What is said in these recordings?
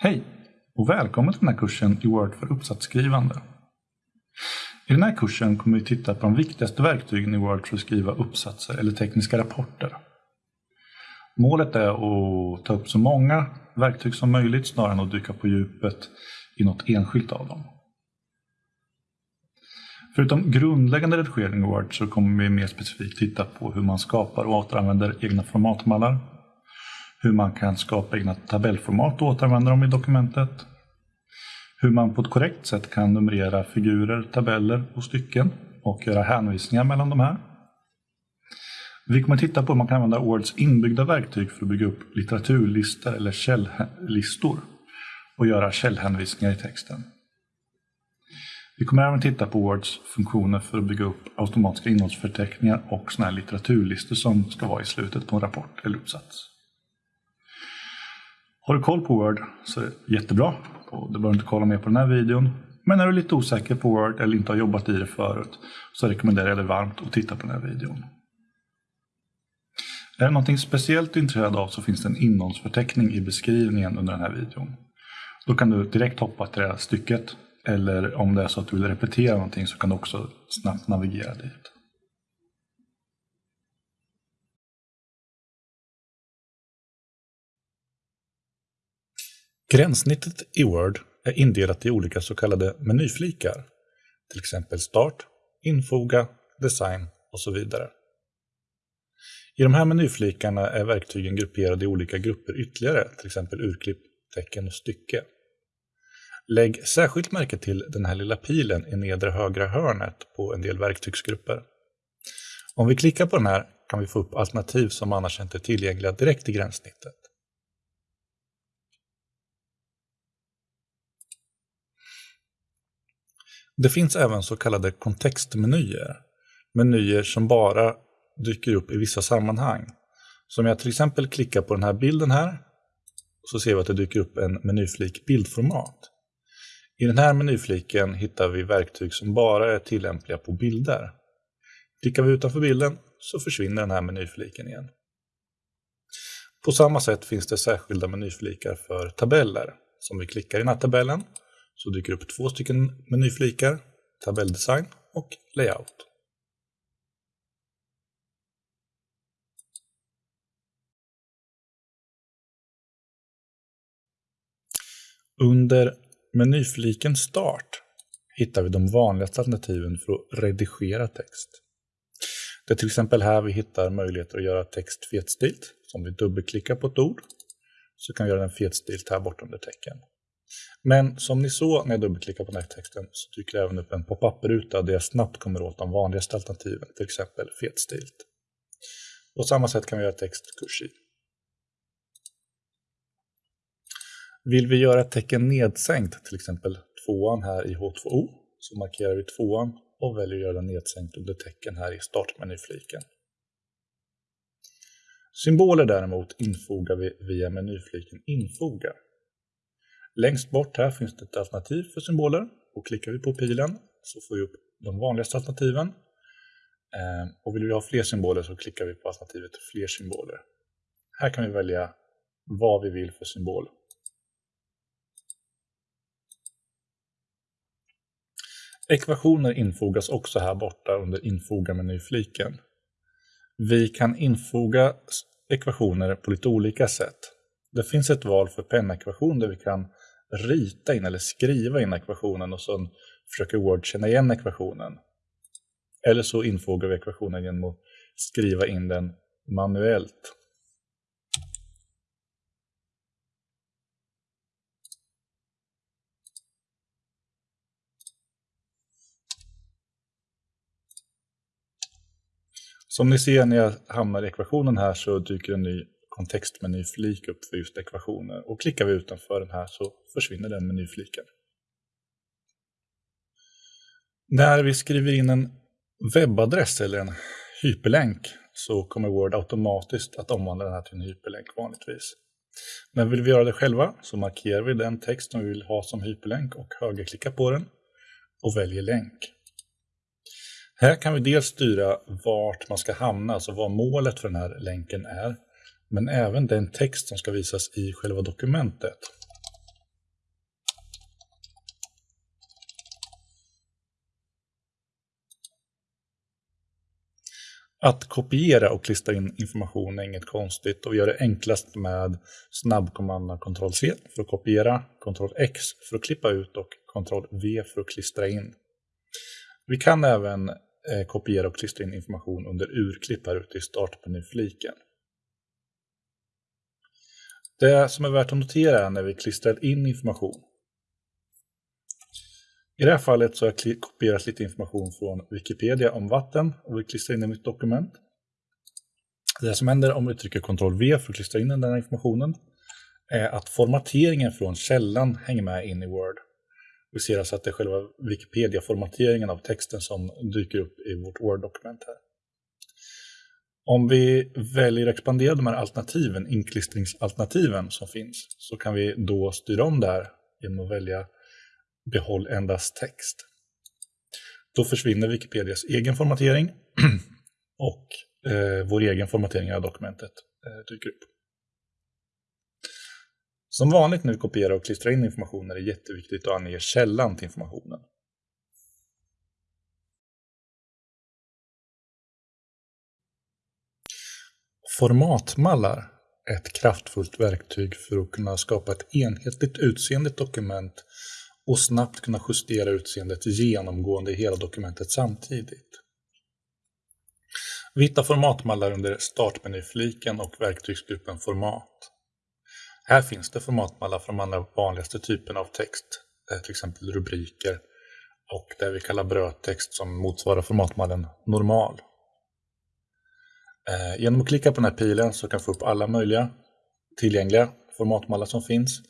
Hej och välkommen till den här kursen i Word för uppsatsskrivande. I den här kursen kommer vi titta på de viktigaste verktygen i Word för att skriva uppsatser eller tekniska rapporter. Målet är att ta upp så många verktyg som möjligt snarare än att dyka på djupet i något enskilt av dem. Förutom grundläggande redigering i Word så kommer vi mer specifikt titta på hur man skapar och återanvänder egna formatmallar, hur man kan skapa egna tabellformat och återanvända dem i dokumentet, hur man på ett korrekt sätt kan numrera figurer, tabeller och stycken och göra hänvisningar mellan de här. Vi kommer att titta på hur man kan använda Words inbyggda verktyg för att bygga upp litteraturlistor eller källlistor och göra källhänvisningar i texten. Vi kommer även titta på Words funktioner för att bygga upp automatiska innehållsförteckningar och såna här litteraturlistor som ska vara i slutet på en rapport eller uppsats. Har du koll på Word så är det jättebra och du behöver inte kolla mer på den här videon. Men är du lite osäker på Word eller inte har jobbat i det förut så rekommenderar jag dig varmt att titta på den här videon. Är det någonting speciellt du är intresserad av så finns det en innehållsförteckning i beskrivningen under den här videon. Då kan du direkt hoppa till det här stycket eller om det är så att du vill repetera någonting så kan du också snabbt navigera dit. Gränssnittet i Word är indelat i olika så kallade menyflikar, till exempel Start, Infoga, Design och så vidare. I de här menyflikarna är verktygen grupperade i olika grupper ytterligare, till exempel urklipp, tecken och stycke. Lägg särskilt märke till den här lilla pilen i nedre högra hörnet på en del verktygsgrupper. Om vi klickar på den här kan vi få upp alternativ som annars inte är tillgängliga direkt i gränssnittet. Det finns även så kallade kontextmenyer, menyer som bara dyker upp i vissa sammanhang. Så om jag till exempel klickar på den här bilden här så ser vi att det dyker upp en menyflik bildformat. I den här menyfliken hittar vi verktyg som bara är tillämpliga på bilder. Klickar vi utanför bilden så försvinner den här menyfliken igen. På samma sätt finns det särskilda menyflikar för tabeller. Så om vi klickar i den här tabellen så dyker upp två stycken menyflikar, tabelldesign och layout. Under menyfliken Start hittar vi de vanligaste alternativen för att redigera text. Det är till exempel här vi hittar möjligheter att göra text fetstilt. Så om vi dubbelklickar på ett ord så kan vi göra den fetstilt här bortom under tecken. Men som ni såg när jag dubbelklickade på den här texten så dyker det även upp en pop-up-ruta där jag snabbt kommer åt de vanligaste alternativen, till exempel fetstilt. På samma sätt kan vi göra text kursiv. Vill vi göra ett tecken nedsänkt, till exempel tvåan här i H2O, så markerar vi tvåan och väljer att göra den nedsänkt under tecken här i startmenyfliken. Symboler däremot infogar vi via menyfliken Infoga. Längst bort här finns det ett alternativ för symboler och klickar vi på pilen så får vi upp de vanligaste alternativen. Ehm, och vill vi ha fler symboler så klickar vi på alternativet fler symboler. Här kan vi välja vad vi vill för symbol. Ekvationer infogas också här borta under infoga-menyfliken. Vi kan infoga ekvationer på lite olika sätt. Det finns ett val för pennekvation där vi kan rita in eller skriva in ekvationen och sen försöker Word känna igen ekvationen. Eller så infogar vi ekvationen genom att skriva in den manuellt. Som ni ser när jag hamnar i ekvationen här så dyker en ny kontextmenyflik upp för just ekvationer. Och klickar vi utanför den här så försvinner den menyfliken. När vi skriver in en webbadress eller en hyperlänk så kommer Word automatiskt att omvandla den här till en hyperlänk vanligtvis. Men vill vi göra det själva så markerar vi den text som vi vill ha som hyperlänk och högerklickar på den och väljer länk. Här kan vi dels styra vart man ska hamna, alltså vad målet för den här länken är men även den text som ska visas i själva dokumentet. Att kopiera och klistra in information är inget konstigt och vi gör det enklast med snabbkommandona Ctrl-C för att kopiera, Ctrl-X för att klippa ut och Ctrl-V för att klistra in. Vi kan även eh, kopiera och klistra in information under urklipp här ute i startmenyfliken. Det som är värt att notera är när vi klistrar in information. I det här fallet så har jag kopierat lite information från Wikipedia om vatten och vill klistra in i mitt dokument. Det som händer om vi trycker Ctrl-V för att klistra in den här informationen är att formateringen från källan hänger med in i Word. Vi ser alltså att det är själva Wikipedia-formateringen av texten som dyker upp i vårt Word-dokument här. Om vi väljer att expandera de här alternativen, inklistringsalternativen som finns, så kan vi då styra om det här genom att välja behåll endast text. Då försvinner Wikipedias egen formatering och eh, vår egen formatering av dokumentet eh, dyker upp. Som vanligt när vi kopierar och klistrar in information är det jätteviktigt att ange källan till informationen. Formatmallar är ett kraftfullt verktyg för att kunna skapa ett enhetligt utseende dokument och snabbt kunna justera utseendet genomgående i hela dokumentet samtidigt. Vi hittar formatmallar under startmenyfliken och verktygsgruppen Format. Här finns det formatmallar för de allra vanligaste typerna av text, eh, till exempel rubriker och det vi kallar brödtext som motsvarar formatmallen normal. Eh, genom att klicka på den här pilen så kan vi få upp alla möjliga tillgängliga formatmallar som finns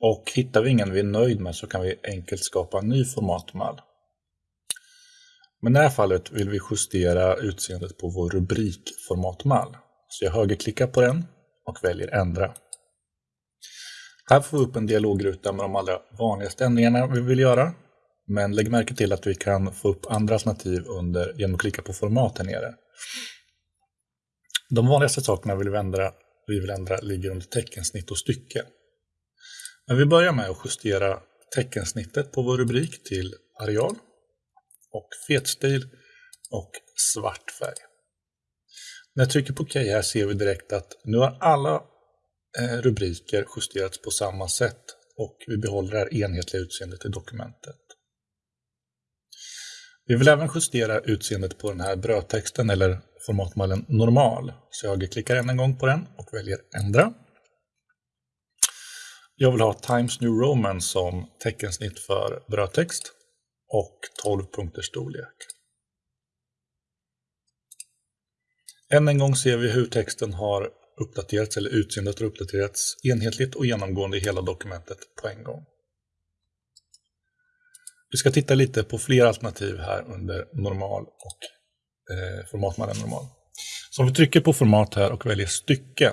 och hittar vi ingen vi är nöjd med så kan vi enkelt skapa en ny formatmall. Men i det här fallet vill vi justera utseendet på vår rubrikformatmall. Så jag högerklickar på den och väljer ändra. Här får vi upp en dialogruta med de allra vanligaste ändringarna vi vill göra. Men lägg märke till att vi kan få upp andra alternativ under, genom att klicka på format här nere. De vanligaste sakerna vi vill ändra, vi vill ändra ligger under teckensnitt och stycke. Men vi börjar med att justera teckensnittet på vår rubrik till areal och fetstil och svart färg. När jag trycker på OK här ser vi direkt att nu har alla eh, rubriker justerats på samma sätt och vi behåller det här enhetliga utseendet i dokumentet. Vi vill även justera utseendet på den här brödtexten eller formatmallen normal. Så jag klickar än en gång på den och väljer ändra. Jag vill ha Times New Roman som teckensnitt för brödtext och 12 punkters storlek. Än en gång ser vi hur texten har uppdaterats eller utseendet har uppdaterats enhetligt och genomgående i hela dokumentet på en gång. Vi ska titta lite på fler alternativ här under normal och eh, formatmallen normal. Så om vi trycker på format här och väljer stycke.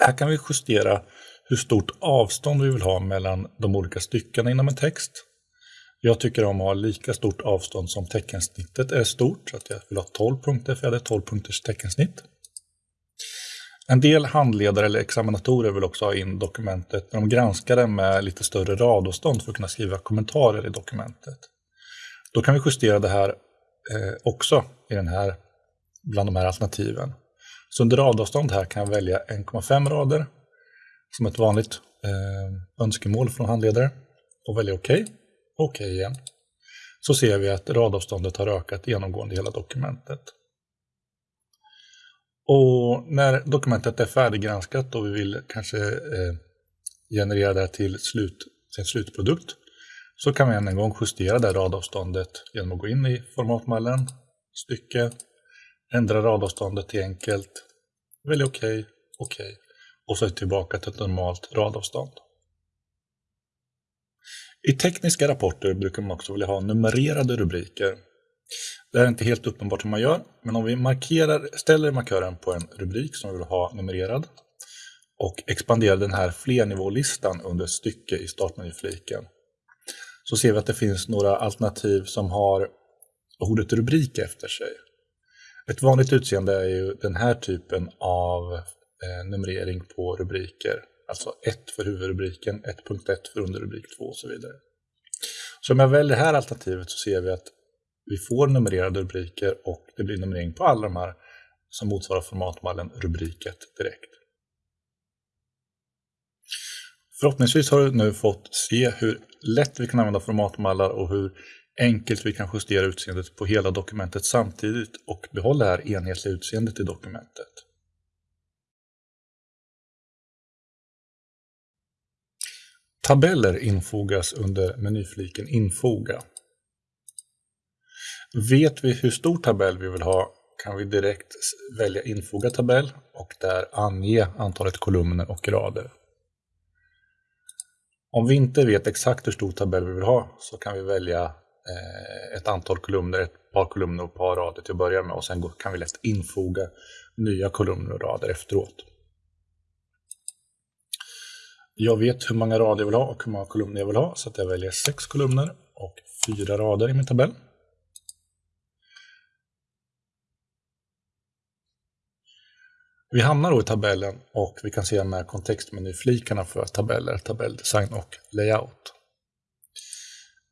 Här kan vi justera hur stort avstånd vi vill ha mellan de olika styckena inom en text. Jag tycker om att ha lika stort avstånd som teckensnittet är stort, så att jag vill ha 12 punkter för jag hade 12 punkters teckensnitt. En del handledare eller examinatorer vill också ha in dokumentet när de granskar det med lite större radavstånd för att kunna skriva kommentarer i dokumentet. Då kan vi justera det här eh, också i den här, bland de här alternativen. Så under radavstånd här kan jag välja 1,5 rader som ett vanligt eh, önskemål från handledare och välja OK. OK igen. Så ser vi att radavståndet har ökat genomgående i hela dokumentet. Och när dokumentet är färdiggranskat och vi vill kanske eh, generera det till, slut, till en slutprodukt så kan vi än en gång justera det radavståndet genom att gå in i formatmallen, stycke, ändra radavståndet till enkelt, välja OK, OK och så tillbaka till ett normalt radavstånd. I tekniska rapporter brukar man också vilja ha numrerade rubriker. Det är inte helt uppenbart hur man gör, men om vi markerar, ställer markören på en rubrik som vi vill ha numrerad och expanderar den här flernivålistan under stycke i startmenyfliken så ser vi att det finns några alternativ som har ordet rubrik efter sig. Ett vanligt utseende är ju den här typen av eh, numrering på rubriker. Alltså 1 för huvudrubriken, 1.1 för underrubrik 2 och så vidare. Så om jag väljer det här alternativet så ser vi att vi får numrerade rubriker och det blir numrering på alla de här som motsvarar formatmallen rubrik 1 direkt. Förhoppningsvis har du nu fått se hur lätt vi kan använda formatmallar och hur enkelt vi kan justera utseendet på hela dokumentet samtidigt och behålla det här enhetliga utseendet i dokumentet. Tabeller infogas under menyfliken Infoga. Vet vi hur stor tabell vi vill ha kan vi direkt välja Infoga tabell och där ange antalet kolumner och rader. Om vi inte vet exakt hur stor tabell vi vill ha så kan vi välja eh, ett antal kolumner, ett par kolumner och ett par rader till att börja med och sen kan vi lätt infoga nya kolumner och rader efteråt. Jag vet hur många rader jag vill ha och hur många kolumner jag vill ha så att jag väljer sex kolumner och fyra rader i min tabell. Vi hamnar då i tabellen och vi kan se de här kontextmenyflikarna för tabeller, tabelldesign och layout.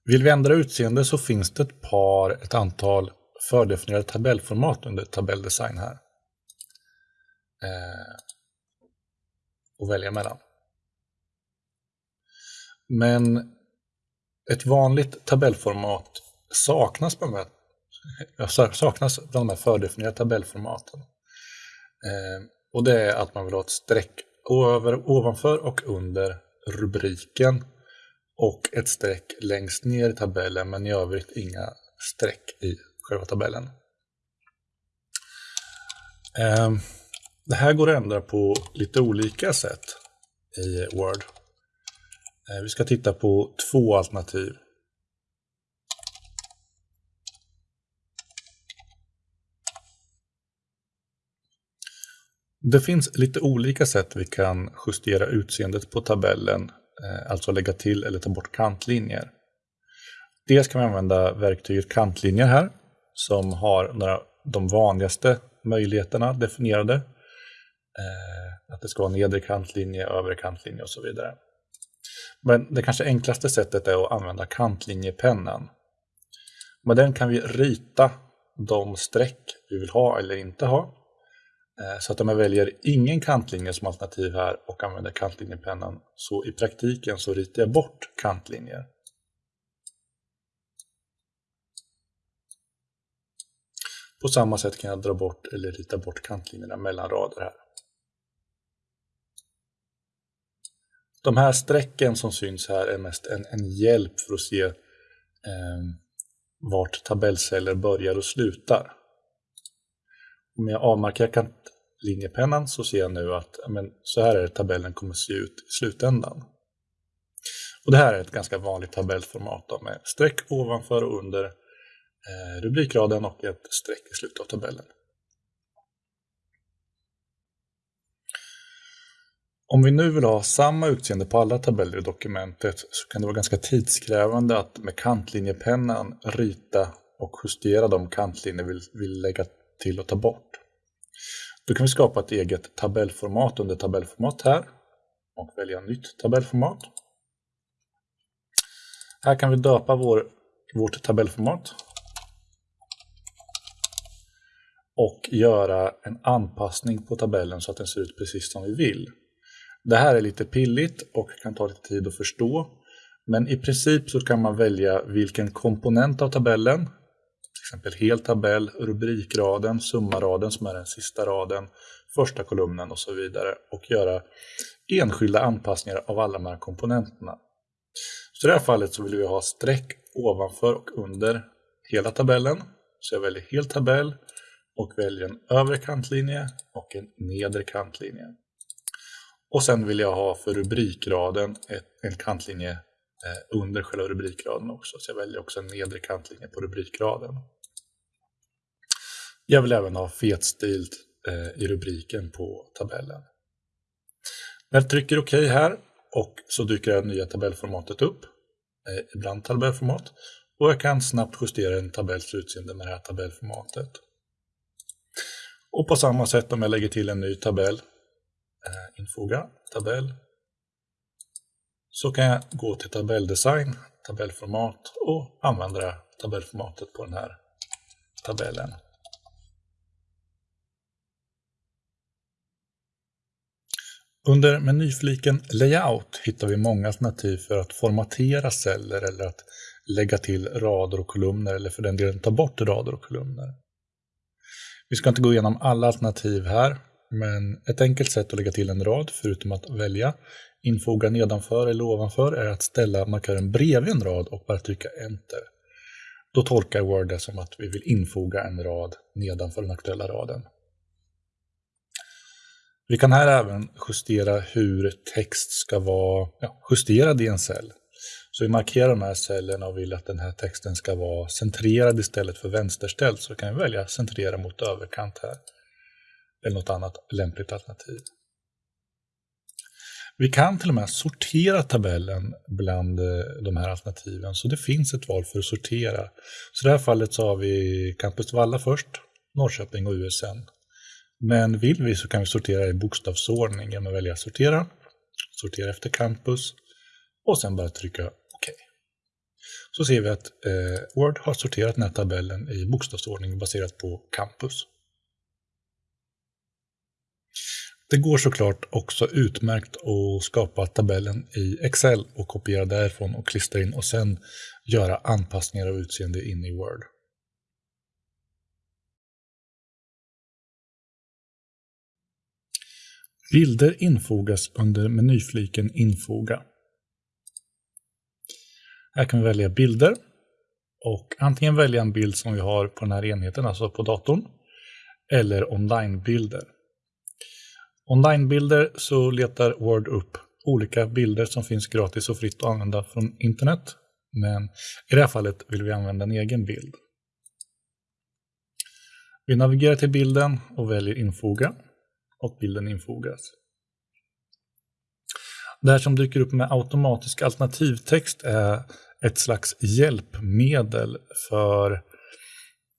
Vill vi ändra utseende så finns det ett par, ett antal fördefinierade tabellformat under tabelldesign här. Eh, och välja mellan. Men ett vanligt tabellformat saknas bland de här, saknas bland de här fördefinierade tabellformaten. Eh, och det är att man vill ha ett streck över, ovanför och under rubriken och ett streck längst ner i tabellen men i övrigt inga streck i själva tabellen. Eh, det här går att ändra på lite olika sätt i Word. Eh, vi ska titta på två alternativ. Det finns lite olika sätt vi kan justera utseendet på tabellen, eh, alltså lägga till eller ta bort kantlinjer. Dels kan vi använda verktyget kantlinjer här, som har några, de vanligaste möjligheterna definierade. Eh, att det ska vara nedre kantlinje, övre kantlinje och så vidare. Men det kanske enklaste sättet är att använda kantlinjepennan. Med den kan vi rita de streck vi vill ha eller inte ha Eh, så att om jag väljer ingen kantlinje som alternativ här och använder kantlinjepennan så i praktiken så ritar jag bort kantlinjer. På samma sätt kan jag dra bort eller rita bort kantlinjerna mellan rader här. De här strecken som syns här är mest en, en hjälp för att se eh, vart tabellceller börjar och slutar. Om jag avmarkerar kantlinjepennan så ser jag nu att men, så här är det tabellen kommer se ut i slutändan. Och Det här är ett ganska vanligt tabellformat då, med streck ovanför och under eh, rubrikraden och ett streck i slutet av tabellen. Om vi nu vill ha samma utseende på alla tabeller i dokumentet så kan det vara ganska tidskrävande att med kantlinjepennan rita och justera de kantlinjer vi vill lägga till att ta bort. Då kan vi skapa ett eget tabellformat under tabellformat här och välja nytt tabellformat. Här kan vi döpa vår, vårt tabellformat och göra en anpassning på tabellen så att den ser ut precis som vi vill. Det här är lite pilligt och kan ta lite tid att förstå. Men i princip så kan man välja vilken komponent av tabellen exempel hel tabell, rubrikraden, summaraden som är den sista raden, första kolumnen och så vidare och göra enskilda anpassningar av alla de här komponenterna. Så i det här fallet så vill vi ha streck ovanför och under hela tabellen. Så jag väljer hel tabell och väljer en övre kantlinje och en nedre kantlinje. Och sen vill jag ha för rubrikraden en kantlinje eh, under själva rubrikraden också. Så jag väljer också en nedre kantlinje på rubrikraden. Jag vill även ha fetstilt eh, i rubriken på tabellen. När jag trycker OK här och så dyker det nya tabellformatet upp, eh, ibland tabellformat, och jag kan snabbt justera en tabells utseende med det här tabellformatet. Och på samma sätt om jag lägger till en ny tabell, eh, infoga, tabell, så kan jag gå till tabelldesign, tabellformat och använda tabellformatet på den här tabellen. Under menyfliken Layout hittar vi många alternativ för att formatera celler eller att lägga till rader och kolumner eller för den delen ta bort rader och kolumner. Vi ska inte gå igenom alla alternativ här, men ett enkelt sätt att lägga till en rad, förutom att välja infoga nedanför eller ovanför, är att ställa markören bredvid en rad och bara trycka Enter. Då tolkar Word det som att vi vill infoga en rad nedanför den aktuella raden. Vi kan här även justera hur text ska vara ja, justerad i en cell. Så vi markerar de här cellerna och vill att den här texten ska vara centrerad istället för vänsterställd. Så kan vi välja centrera mot överkant här. Eller något annat lämpligt alternativ. Vi kan till och med sortera tabellen bland eh, de här alternativen. Så det finns ett val för att sortera. Så i det här fallet så har vi Campus Valla först, Norrköping och USN. Men vill vi så kan vi sortera i bokstavsordning genom att välja sortera, sortera efter campus och sen bara trycka OK. Så ser vi att eh, Word har sorterat den här tabellen i bokstavsordning baserat på campus. Det går såklart också utmärkt att skapa tabellen i Excel och kopiera därifrån och klistra in och sen göra anpassningar av utseende in i Word. Bilder infogas under menyfliken Infoga. Här kan vi välja bilder och antingen välja en bild som vi har på den här enheten, alltså på datorn, eller onlinebilder. Onlinebilder så letar Word upp olika bilder som finns gratis och fritt att använda från internet. Men i det här fallet vill vi använda en egen bild. Vi navigerar till bilden och väljer infoga och bilden infogas. Det här som dyker upp med automatisk alternativtext är ett slags hjälpmedel för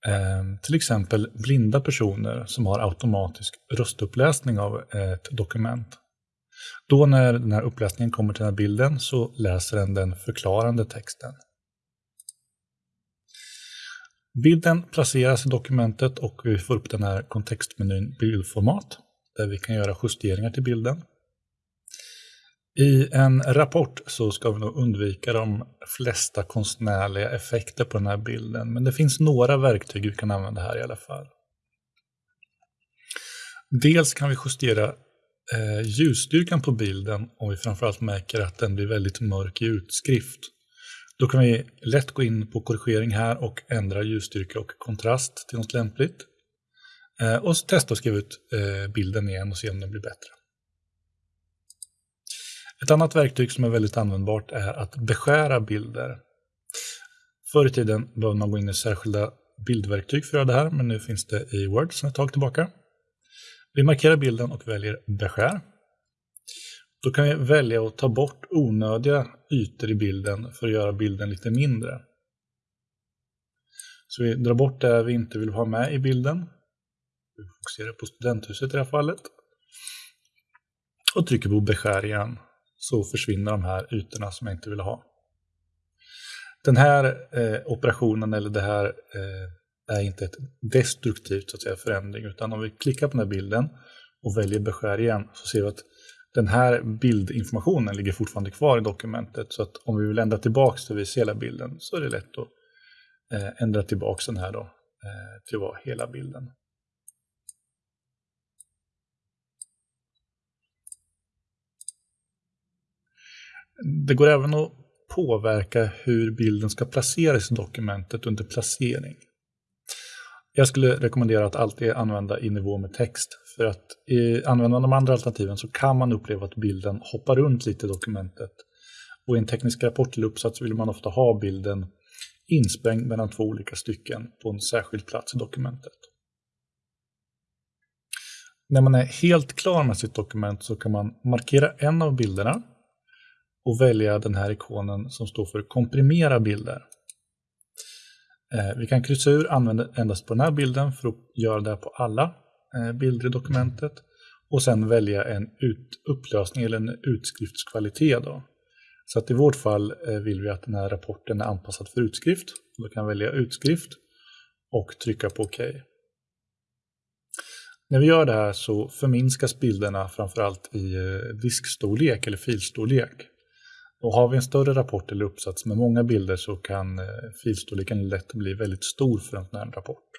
eh, till exempel blinda personer som har automatisk röstuppläsning av ett dokument. Då när den här uppläsningen kommer till den här bilden så läser den den förklarande texten. Bilden placeras i dokumentet och vi får upp den här kontextmenyn bildformat där vi kan göra justeringar till bilden. I en rapport så ska vi nog undvika de flesta konstnärliga effekter på den här bilden, men det finns några verktyg vi kan använda här i alla fall. Dels kan vi justera eh, ljusstyrkan på bilden om vi framförallt märker att den blir väldigt mörk i utskrift. Då kan vi lätt gå in på korrigering här och ändra ljusstyrka och kontrast till något lämpligt. Eh, och testa att skriva ut eh, bilden igen och se om den blir bättre. Ett annat verktyg som är väldigt användbart är att beskära bilder. Förr i tiden behövde man gå in i särskilda bildverktyg för att göra det här, men nu finns det i Word sedan ett tag tillbaka. Vi markerar bilden och väljer beskär. Då kan vi välja att ta bort onödiga ytor i bilden för att göra bilden lite mindre. Så vi drar bort det vi inte vill ha med i bilden vi fokuserar på studenthuset i det här fallet. Och trycker på beskär igen. Så försvinner de här ytorna som jag inte vill ha. Den här eh, operationen eller det här eh, är inte ett destruktivt så att säga, förändring utan om vi klickar på den här bilden och väljer beskär igen så ser vi att den här bildinformationen ligger fortfarande kvar i dokumentet så att om vi vill ändra tillbaka till ser hela bilden så är det lätt att eh, ändra tillbaka den här då eh, till att vara hela bilden. Det går även att påverka hur bilden ska placeras i dokumentet under placering. Jag skulle rekommendera att alltid använda i nivå med text. För att i, använder man de andra alternativen så kan man uppleva att bilden hoppar runt lite i dokumentet. Och i en teknisk rapport eller uppsats vill man ofta ha bilden insprängd mellan två olika stycken på en särskild plats i dokumentet. När man är helt klar med sitt dokument så kan man markera en av bilderna och välja den här ikonen som står för komprimera bilder. Eh, vi kan kryssa ur använda endast på den här bilden för att göra det på alla eh, bilder i dokumentet och sen välja en ut, upplösning eller en utskriftskvalitet. Då. Så att i vårt fall eh, vill vi att den här rapporten är anpassad för utskrift. Då kan jag välja utskrift och trycka på OK. När vi gör det här så förminskas bilderna framförallt i diskstorlek eller filstorlek. Och har vi en större rapport eller uppsats med många bilder så kan eh, filstorleken lätt bli väldigt stor för en sån här rapport.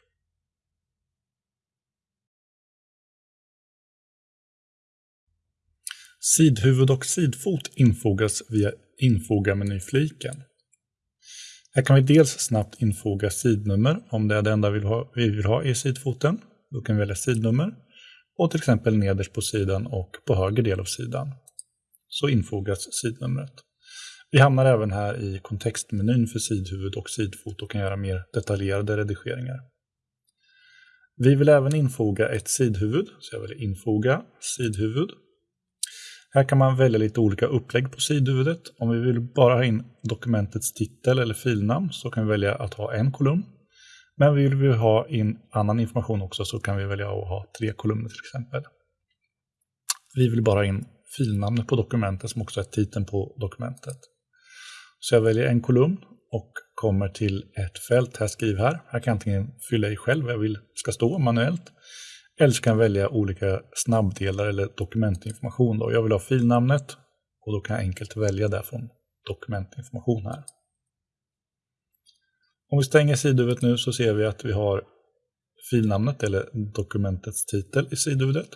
Sidhuvud och sidfot infogas via Infoga-menyfliken. Här kan vi dels snabbt infoga sidnummer om det är det enda vi vill ha, vi vill ha i sidfoten. Då kan vi välja sidnummer och till exempel nederst på sidan och på höger del av sidan. Så infogas sidnumret. Vi hamnar även här i kontextmenyn för sidhuvud och sidfot och kan göra mer detaljerade redigeringar. Vi vill även infoga ett sidhuvud, så jag väljer infoga sidhuvud här kan man välja lite olika upplägg på sidhuvudet. Om vi vill bara ha in dokumentets titel eller filnamn så kan vi välja att ha en kolumn. Men vill vi ha in annan information också så kan vi välja att ha tre kolumner till exempel. Vi vill bara ha in filnamnet på dokumentet som också är titeln på dokumentet. Så jag väljer en kolumn och kommer till ett fält här, skriv här. Här kan jag antingen fylla i själv vad jag vill ska stå manuellt eller så kan jag välja olika snabbdelar eller dokumentinformation. Då. Jag vill ha filnamnet och då kan jag enkelt välja det från dokumentinformation här. Om vi stänger sidhuvudet nu så ser vi att vi har filnamnet eller dokumentets titel i sidhuvudet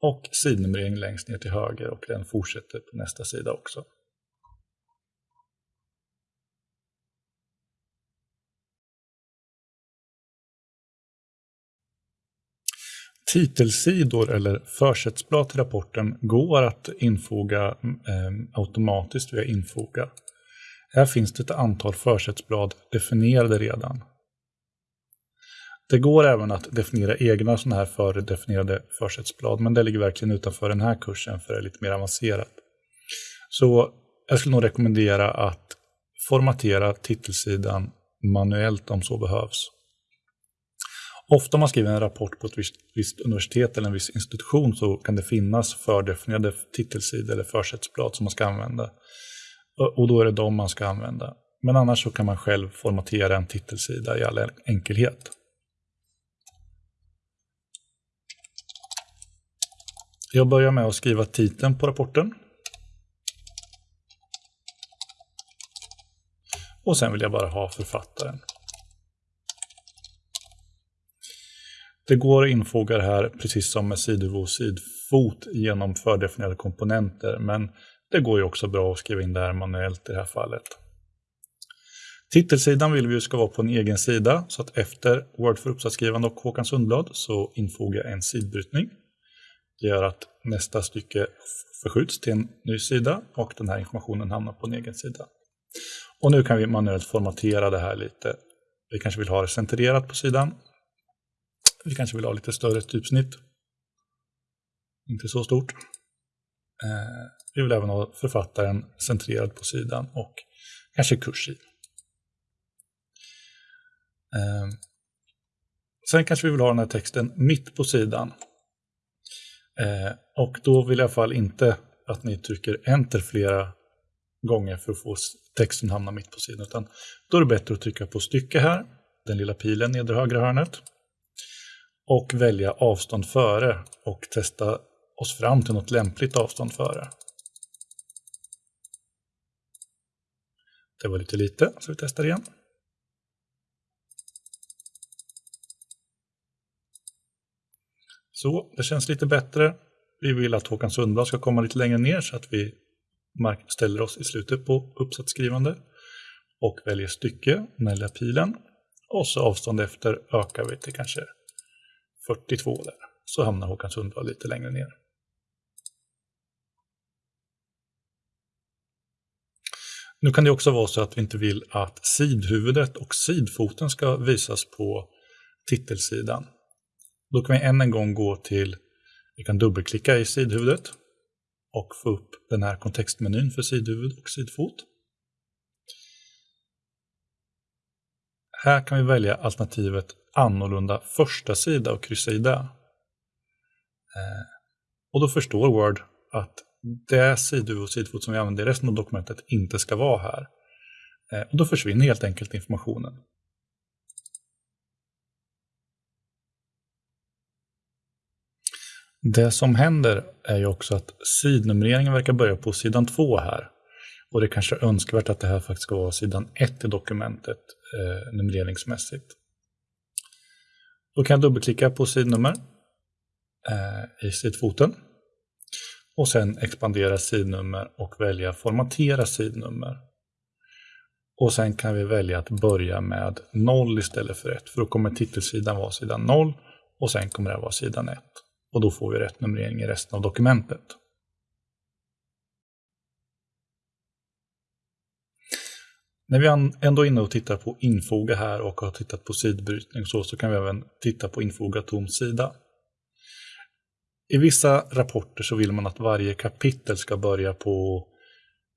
och sidnumrering längst ner till höger och den fortsätter på nästa sida också. Titelsidor eller försättsblad till rapporten går att infoga eh, automatiskt via infoga. Här finns det ett antal försättsblad definierade redan. Det går även att definiera egna sådana här fördefinierade försättsblad, men det ligger verkligen utanför den här kursen för det är lite mer avancerat. Så jag skulle nog rekommendera att formatera titelsidan manuellt om så behövs. Ofta om man skriver en rapport på ett visst, visst, universitet eller en viss institution så kan det finnas fördefinierade titelsidor eller försättsblad som man ska använda. Och då är det de man ska använda. Men annars så kan man själv formatera en titelsida i all enkelhet. Jag börjar med att skriva titeln på rapporten. Och sen vill jag bara ha författaren. Det går att infoga det här precis som med sidhuvud och sidfot genom fördefinierade komponenter, men det går ju också bra att skriva in det här manuellt i det här fallet. Titelsidan vill vi ska vara på en egen sida, så att efter Word för uppsatsskrivande och Håkan Sundblad så infogar jag en sidbrytning. Det gör att nästa stycke förskjuts till en ny sida och den här informationen hamnar på en egen sida. Och nu kan vi manuellt formatera det här lite. Vi kanske vill ha det centrerat på sidan vi kanske vill ha lite större typsnitt. Inte så stort. Eh, vi vill även ha författaren centrerad på sidan och kanske kursiv. Eh, sen kanske vi vill ha den här texten mitt på sidan. Eh, och då vill jag i alla fall inte att ni trycker enter flera gånger för att få texten hamna mitt på sidan. Utan då är det bättre att trycka på stycke här, den lilla pilen nedre högra hörnet och välja avstånd före och testa oss fram till något lämpligt avstånd före. Det var lite lite, så vi testar igen. Så, det känns lite bättre. Vi vill att Håkan Sundblad ska komma lite längre ner så att vi ställer oss i slutet på uppsatsskrivande och väljer stycke, den lilla pilen. Och så avstånd efter ökar vi till kanske 42 där. Så hamnar Håkan Sundblad lite längre ner. Nu kan det också vara så att vi inte vill att sidhuvudet och sidfoten ska visas på titelsidan. Då kan vi än en gång gå till, vi kan dubbelklicka i sidhuvudet och få upp den här kontextmenyn för sidhuvud och sidfot. Här kan vi välja alternativet annorlunda första sida och kryssa i det. Eh, och då förstår Word att det sidor och sidfot som vi använder i resten av dokumentet inte ska vara här. Eh, och då försvinner helt enkelt informationen. Det som händer är ju också att sidnumreringen verkar börja på sidan 2 här. Och det kanske är önskvärt att det här faktiskt ska vara sidan 1 i dokumentet eh, numreringsmässigt. Då kan jag dubbelklicka på sidnummer eh, i sidfoten. Och sen expandera sidnummer och välja formatera sidnummer. Och sen kan vi välja att börja med 0 istället för 1. För då kommer titelsidan vara sidan 0 och sen kommer det vara sidan 1. Och då får vi rätt numrering i resten av dokumentet. När vi ändå är inne och tittar på infoga här och har tittat på sidbrytning och så, så kan vi även titta på infoga tom sida. I vissa rapporter så vill man att varje kapitel ska börja på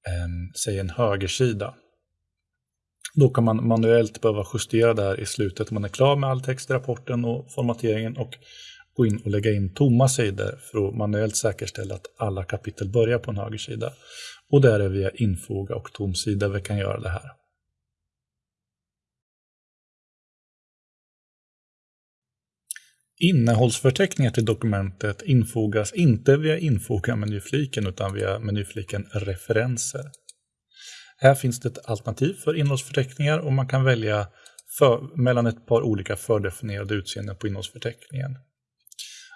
en, säg en högersida. Då kan man manuellt behöva justera det här i slutet när man är klar med all text i rapporten och formateringen och gå in och lägga in tomma sidor för att manuellt säkerställa att alla kapitel börjar på en högersida. Och där är via infoga och tom sida vi kan göra det här. Innehållsförteckningar till dokumentet infogas inte via infoga-menyfliken utan via menyfliken referenser. Här finns det ett alternativ för innehållsförteckningar och man kan välja för, mellan ett par olika fördefinierade utseenden på innehållsförteckningen.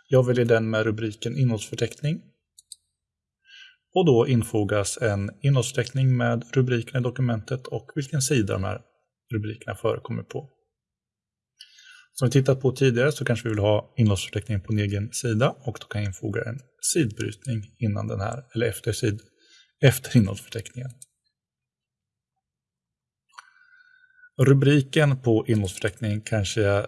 Jag väljer den med rubriken innehållsförteckning. Och då infogas en innehållsförteckning med rubriken i dokumentet och vilken sida de här rubrikerna förekommer på. Som vi tittat på tidigare så kanske vi vill ha innehållsförteckningen på en egen sida och då kan jag infoga en sidbrytning innan den här, eller efter, sid, efter innehållsförteckningen. Rubriken på innehållsförteckningen kanske jag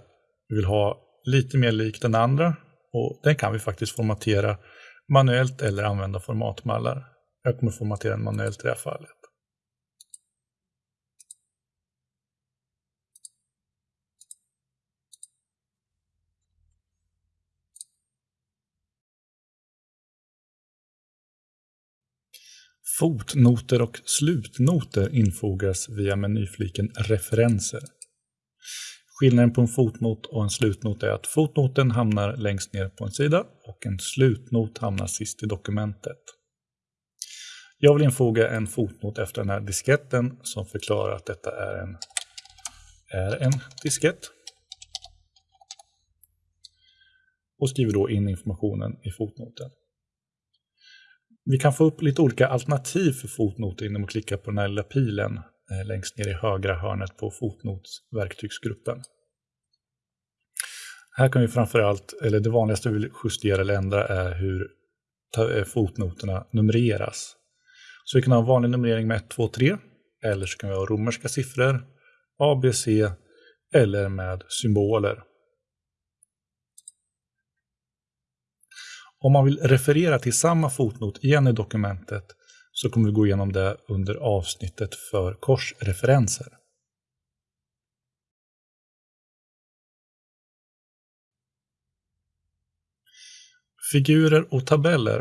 vill ha lite mer lik den andra och den kan vi faktiskt formatera manuellt eller använda formatmallar. Jag kommer formatera den manuellt i det här fallet. Fotnoter och slutnoter infogas via menyfliken Referenser. Skillnaden på en fotnot och en slutnot är att fotnoten hamnar längst ner på en sida och en slutnot hamnar sist i dokumentet. Jag vill infoga en fotnot efter den här disketten som förklarar att detta är en, är en diskett. Och skriver då in informationen i fotnoten. Vi kan få upp lite olika alternativ för fotnoter genom att klicka på den här lilla pilen eh, längst ner i högra hörnet på fotnotsverktygsgruppen. Här kan vi framförallt, eller det vanligaste vi vill justera eller ändra är hur eh, fotnoterna numreras. Så vi kan ha en vanlig numrering med 1, 2, 3 eller så kan vi ha romerska siffror, A, B, C eller med symboler. Om man vill referera till samma fotnot igen i dokumentet så kommer vi gå igenom det under avsnittet för korsreferenser. Figurer och tabeller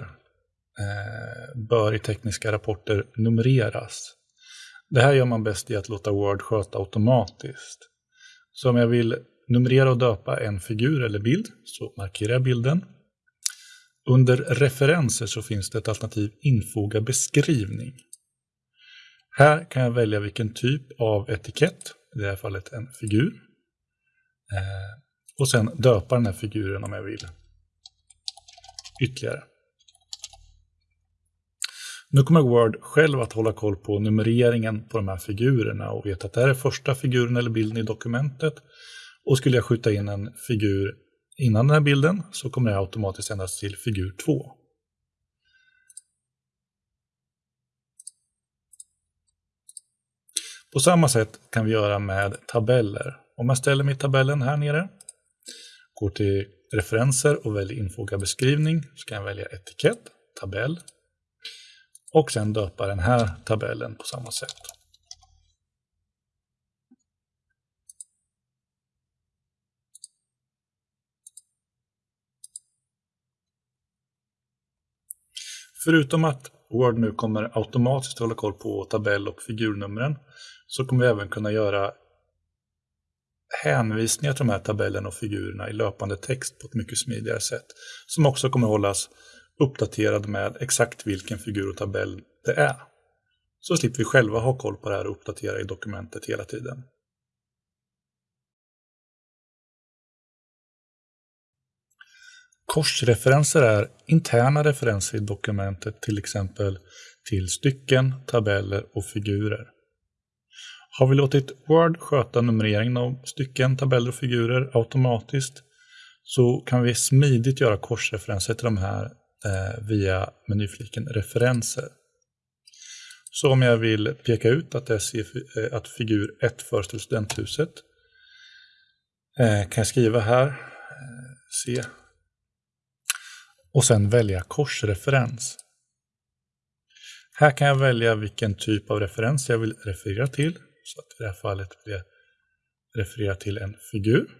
eh, bör i tekniska rapporter numreras. Det här gör man bäst i att låta Word sköta automatiskt. Så om jag vill numrera och döpa en figur eller bild så markerar jag bilden under referenser så finns det ett alternativ infoga beskrivning. Här kan jag välja vilken typ av etikett, i det här fallet en figur. Eh, och sen döpa den här figuren om jag vill ytterligare. Nu kommer Word själv att hålla koll på numreringen på de här figurerna och veta att det här är första figuren eller bilden i dokumentet. Och skulle jag skjuta in en figur innan den här bilden så kommer det automatiskt ändras till figur 2. På samma sätt kan vi göra med tabeller. Om jag ställer mig i tabellen här nere, går till referenser och väljer infoga beskrivning, så kan jag välja etikett, tabell och sen döpa den här tabellen på samma sätt. Förutom att Word nu kommer automatiskt hålla koll på tabell och figurnumren så kommer vi även kunna göra hänvisningar till de här tabellerna och figurerna i löpande text på ett mycket smidigare sätt. Som också kommer hållas uppdaterad med exakt vilken figur och tabell det är. Så slipper vi själva ha koll på det här och uppdatera i dokumentet hela tiden. Korsreferenser är interna referenser i dokumentet, till exempel till stycken, tabeller och figurer. Har vi låtit Word sköta numreringen av stycken, tabeller och figurer automatiskt så kan vi smidigt göra korsreferenser till de här eh, via menyfliken referenser. Så om jag vill peka ut att, det eh, att figur 1 föreställer studenthuset eh, kan jag skriva här eh, C och sen välja korsreferens. Här kan jag välja vilken typ av referens jag vill referera till. Så att i det här fallet vill jag referera till en figur.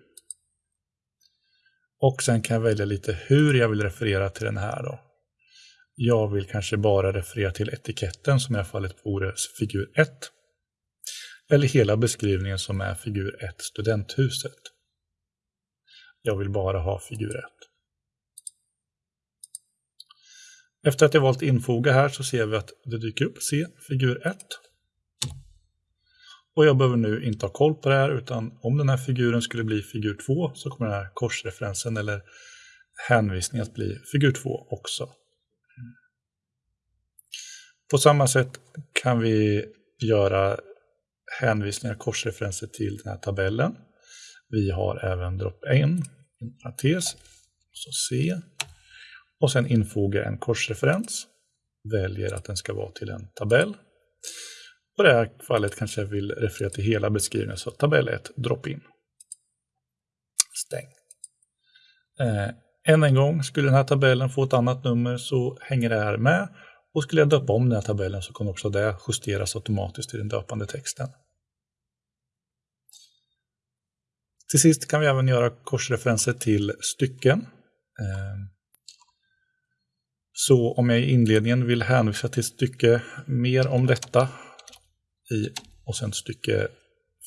Och sen kan jag välja lite hur jag vill referera till den här. Då. Jag vill kanske bara referera till etiketten som i det här fallet vore figur 1. Eller hela beskrivningen som är figur 1, studenthuset. Jag vill bara ha figur 1. Efter att jag valt infoga här så ser vi att det dyker upp C, figur 1. Och jag behöver nu inte ha koll på det här utan om den här figuren skulle bli figur 2 så kommer den här korsreferensen eller hänvisningen att bli figur 2 också. På samma sätt kan vi göra hänvisningar, korsreferenser till den här tabellen. Vi har även drop in, parentes, så C, och sen infoga en korsreferens. Väljer att den ska vara till en tabell. Och i det här fallet kanske jag vill referera till hela beskrivningen, så tabell 1, drop in. Stäng. Eh, än en gång, skulle den här tabellen få ett annat nummer så hänger det här med. Och skulle jag döpa om den här tabellen så kommer också det justeras automatiskt i den döpande texten. Till sist kan vi även göra korsreferenser till stycken. Eh, så om jag i inledningen vill hänvisa till stycke mer om detta i, och sen stycke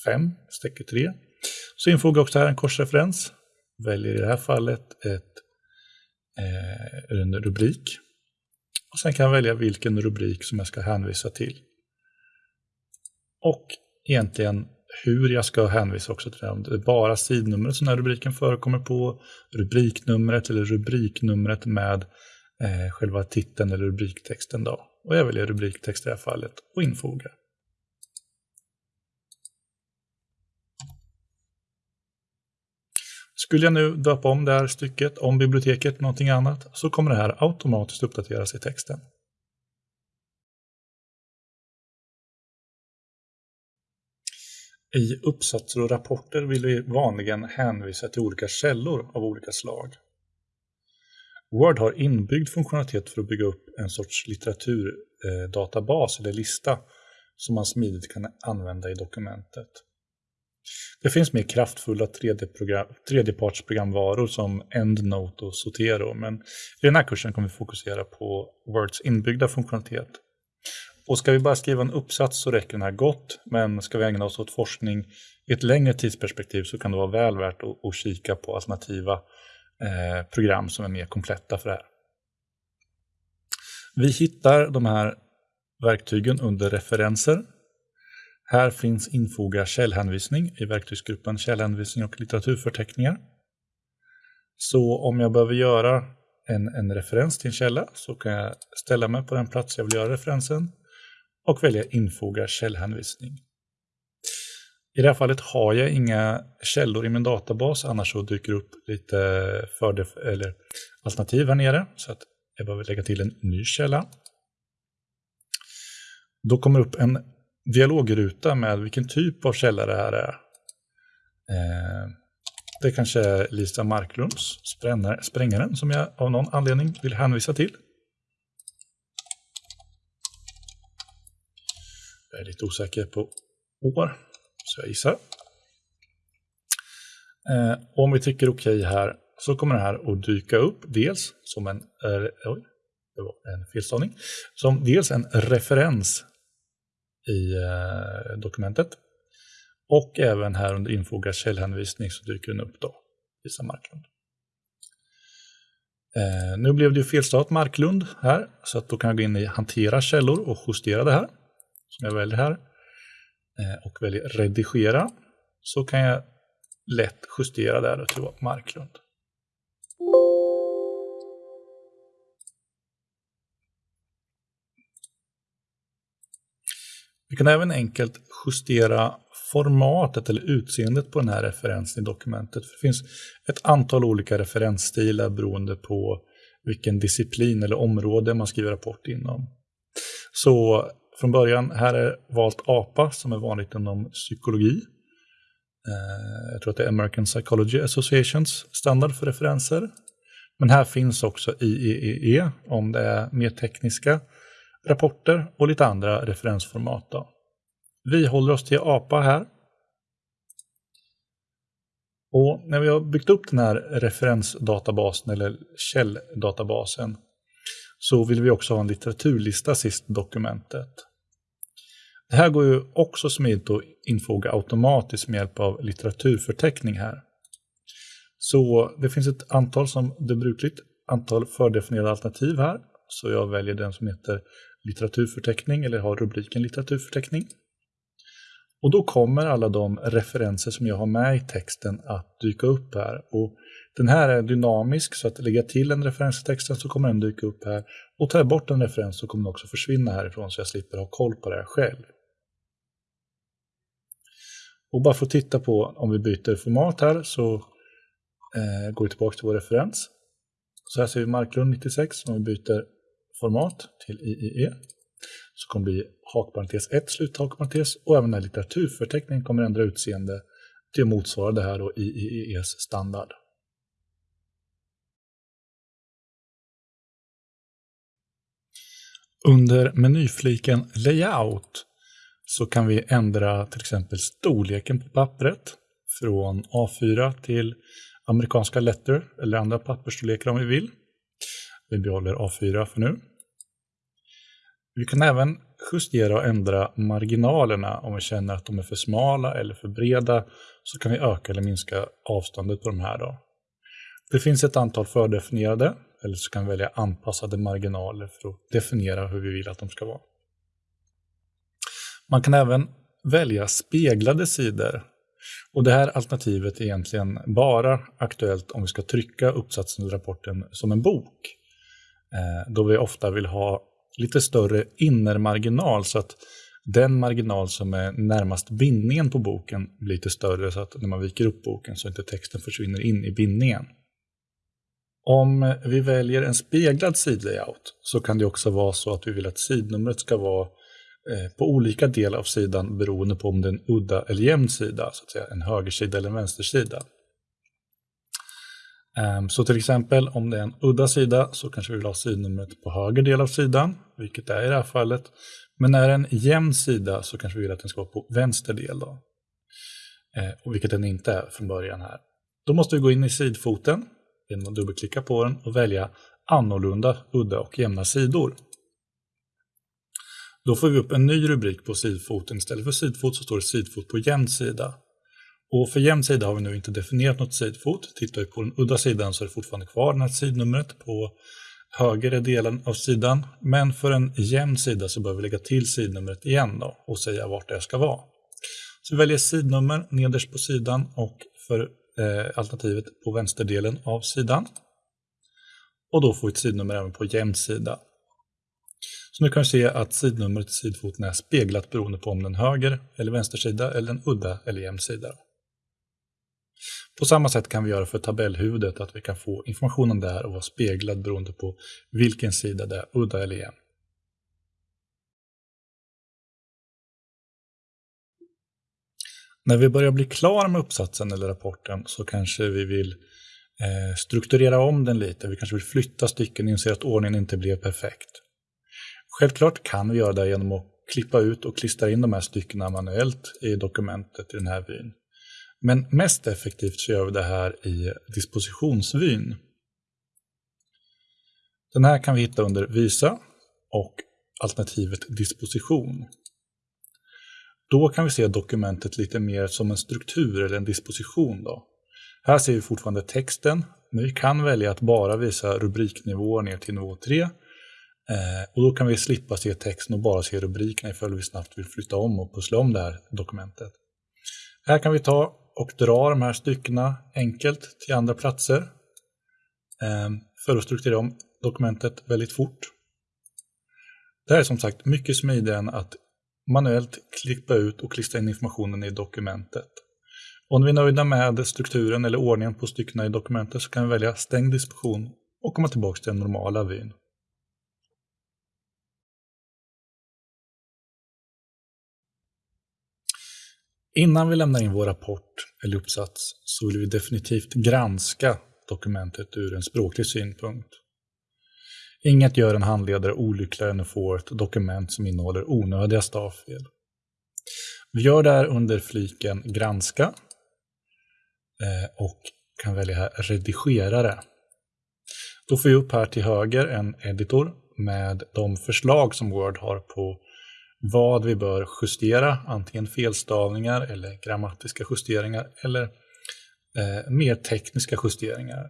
5, stycke 3, så infogar jag också här en korsreferens. Väljer i det här fallet ett, eh, en rubrik. Och sen kan jag välja vilken rubrik som jag ska hänvisa till. Och egentligen hur jag ska hänvisa också till det. Om det är bara sidnumret som den här rubriken förekommer på, rubriknumret eller rubriknumret med eh, själva titeln eller rubriktexten. Då. Och jag väljer rubriktext i det här fallet och infoga. Skulle jag nu döpa om det här stycket, om biblioteket, någonting annat, så kommer det här automatiskt uppdateras i texten. I uppsatser och rapporter vill vi vanligen hänvisa till olika källor av olika slag. Word har inbyggd funktionalitet för att bygga upp en sorts litteraturdatabas eller lista som man smidigt kan använda i dokumentet. Det finns mer kraftfulla tredjepartsprogramvaror som EndNote och Zotero, men i den här kursen kommer vi fokusera på Words inbyggda funktionalitet. Och ska vi bara skriva en uppsats så räcker den här gott, men ska vi ägna oss åt forskning i ett längre tidsperspektiv så kan det vara väl värt att, att kika på alternativa Eh, program som är mer kompletta för det här. Vi hittar de här verktygen under referenser. Här finns infoga källhänvisning i verktygsgruppen källhänvisning och litteraturförteckningar. Så om jag behöver göra en, en referens till en källa så kan jag ställa mig på den plats jag vill göra referensen och välja infoga källhänvisning. I det här fallet har jag inga källor i min databas, annars så dyker det upp lite fördel, eller alternativ här nere. Så att jag behöver lägga till en ny källa. Då kommer upp en dialogruta med vilken typ av källa det här är. Eh, det kanske är Lisa Marklunds Sprängaren som jag av någon anledning vill hänvisa till. Jag är lite osäker på år. Så jag gissar. Eh, om vi trycker OK här så kommer det här att dyka upp dels som en, eh, oj, det var en felstavning, som dels en referens i eh, dokumentet Och även här under Infoga källhänvisning så dyker den upp då, Lisa Marklund. Eh, nu blev det ju felstavat Marklund här, så att då kan jag gå in i hantera källor och justera det här. Som jag väljer här. Eh, och väljer redigera. Så kan jag lätt justera där och till Marklund. Vi kan även enkelt justera formatet eller utseendet på den här referensen i dokumentet. det finns ett antal olika referensstilar beroende på vilken disciplin eller område man skriver rapport inom. Så från början, här är valt APA som är vanligt inom psykologi. Eh, jag tror att det är American Psychology Associations standard för referenser. Men här finns också IEEE om det är mer tekniska rapporter och lite andra referensformat. Då. Vi håller oss till APA här. Och när vi har byggt upp den här referensdatabasen eller källdatabasen så vill vi också ha en litteraturlista sist i dokumentet. Det här går ju också smidigt att infoga automatiskt med hjälp av litteraturförteckning här. Så det finns ett antal som det är brukligt, antal fördefinierade alternativ här. Så jag väljer den som heter litteraturförteckning eller har rubriken litteraturförteckning. Och då kommer alla de referenser som jag har med i texten att dyka upp här. Och den här är dynamisk så att lägga till en referens i texten så kommer den dyka upp här. Och tar jag bort en referens så kommer den också försvinna härifrån så jag slipper ha koll på det här själv. Och bara för att titta på om vi byter format här så eh, går vi tillbaka till vår referens. Så här ser vi Marklund 96 om vi byter format till IIE. Så kommer det bli hakparentes 1, sluthakparentes och även den här litteraturförteckningen kommer ändra utseende till att motsvara det här då IIEs standard. Under menyfliken Layout så kan vi ändra till exempel storleken på pappret från A4 till amerikanska letter eller andra pappersstorlekar om vi vill. Vi behåller A4 för nu. Vi kan även justera och ändra marginalerna om vi känner att de är för smala eller för breda så kan vi öka eller minska avståndet på de här. Då. Det finns ett antal fördefinierade eller så kan vi välja anpassade marginaler för att definiera hur vi vill att de ska vara. Man kan även välja speglade sidor. Och det här alternativet är egentligen bara aktuellt om vi ska trycka uppsatsen eller rapporten som en bok. Eh, då vi ofta vill ha lite större innermarginal så att den marginal som är närmast bindningen på boken blir lite större så att när man viker upp boken så inte texten försvinner in i bindningen. Om vi väljer en speglad sidlayout så kan det också vara så att vi vill att sidnumret ska vara eh, på olika delar av sidan beroende på om det är en udda eller jämn sida, så att säga, en högersida eller en vänstersida. Ehm, så till exempel om det är en udda sida så kanske vi vill ha sidnumret på höger del av sidan, vilket det är i det här fallet. Men är det en jämn sida så kanske vi vill att den ska vara på vänster del, då. Eh, och vilket den inte är från början här. Då måste vi gå in i sidfoten genom att dubbelklicka på den och välja annorlunda, udda och jämna sidor. Då får vi upp en ny rubrik på sidfoten. Istället för sidfot så står det sidfot på jämn sida. Och för jämn sida har vi nu inte definierat något sidfot. Tittar vi på den udda sidan så är det fortfarande kvar det här sidnumret på högre delen av sidan. Men för en jämn sida så behöver vi lägga till sidnumret igen då och säga vart det ska vara. Så vi väljer sidnummer nederst på sidan och för Eh, alternativet på vänsterdelen av sidan. Och då får vi ett sidnummer även på jämn sida. Så nu kan vi se att sidnumret i sidfoten är speglat beroende på om den höger eller vänstersida eller en udda eller jämn sida. På samma sätt kan vi göra för tabellhuvudet, att vi kan få informationen där och vara speglad beroende på vilken sida det är, udda eller jämn. När vi börjar bli klara med uppsatsen eller rapporten så kanske vi vill eh, strukturera om den lite. Vi kanske vill flytta stycken och inser att ordningen inte blev perfekt. Självklart kan vi göra det genom att klippa ut och klistra in de här styckena manuellt i dokumentet i den här vyn. Men mest effektivt så gör vi det här i dispositionsvyn. Den här kan vi hitta under Visa och alternativet disposition. Då kan vi se dokumentet lite mer som en struktur eller en disposition. Då. Här ser vi fortfarande texten, men vi kan välja att bara visa rubriknivåer ner till nivå 3. Eh, och då kan vi slippa se texten och bara se rubrikerna ifall vi snabbt vill flytta om och pussla om det här dokumentet. Här kan vi ta och dra de här styckena enkelt till andra platser eh, för att strukturera om dokumentet väldigt fort. Det här är som sagt mycket smidigare än att manuellt klippa ut och klistra in informationen i dokumentet. Om vi är nöjda med strukturen eller ordningen på styckena i dokumentet så kan vi välja Stäng disposition och komma tillbaka till den normala vyn. Innan vi lämnar in vår rapport eller uppsats så vill vi definitivt granska dokumentet ur en språklig synpunkt. Inget gör en handledare olyckligare än att få ett dokument som innehåller onödiga stavfel. Vi gör det här under fliken Granska eh, och kan välja här Redigerare. Då får vi upp här till höger en editor med de förslag som Word har på vad vi bör justera, antingen felstavningar eller grammatiska justeringar eller eh, mer tekniska justeringar.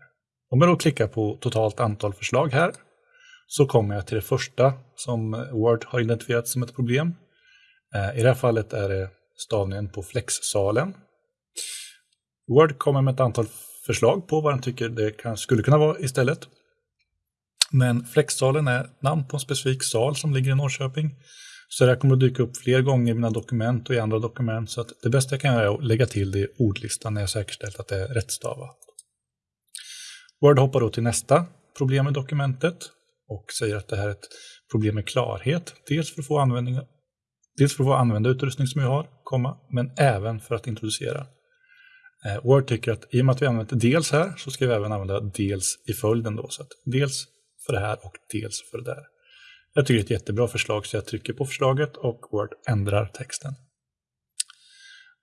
Om jag då klickar på totalt antal förslag här så kommer jag till det första som Word har identifierat som ett problem. Eh, I det här fallet är det stavningen på flexsalen. Word kommer med ett antal förslag på vad den tycker det kan, skulle kunna vara istället. Men flexsalen är namn på en specifik sal som ligger i Norrköping. Så det här kommer att dyka upp fler gånger i mina dokument och i andra dokument. Så att det bästa jag kan göra är att lägga till det i ordlistan när jag säkerställt att det är rättstavat. Word hoppar då till nästa problem i dokumentet och säger att det här är ett problem med klarhet. Dels för att få, användning, dels för att få använda utrustning som jag har, komma, men även för att introducera. Eh, Word tycker att i och med att vi använder dels här så ska vi även använda dels i följden. Då, så att dels för det här och dels för det där. Jag tycker det är ett jättebra förslag så jag trycker på förslaget och Word ändrar texten.